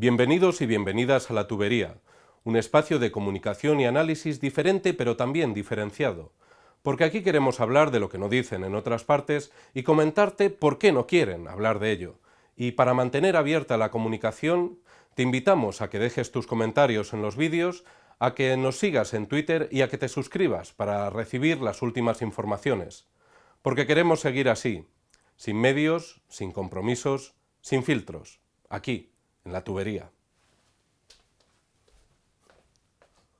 Bienvenidos y bienvenidas a La Tubería, un espacio de comunicación y análisis diferente pero también diferenciado, porque aquí queremos hablar de lo que no dicen en otras partes y comentarte por qué no quieren hablar de ello. Y para mantener abierta la comunicación, te invitamos a que dejes tus comentarios en los vídeos, a que nos sigas en Twitter y a que te suscribas para recibir las últimas informaciones. Porque queremos seguir así, sin medios, sin compromisos, sin filtros, aquí, en la tubería.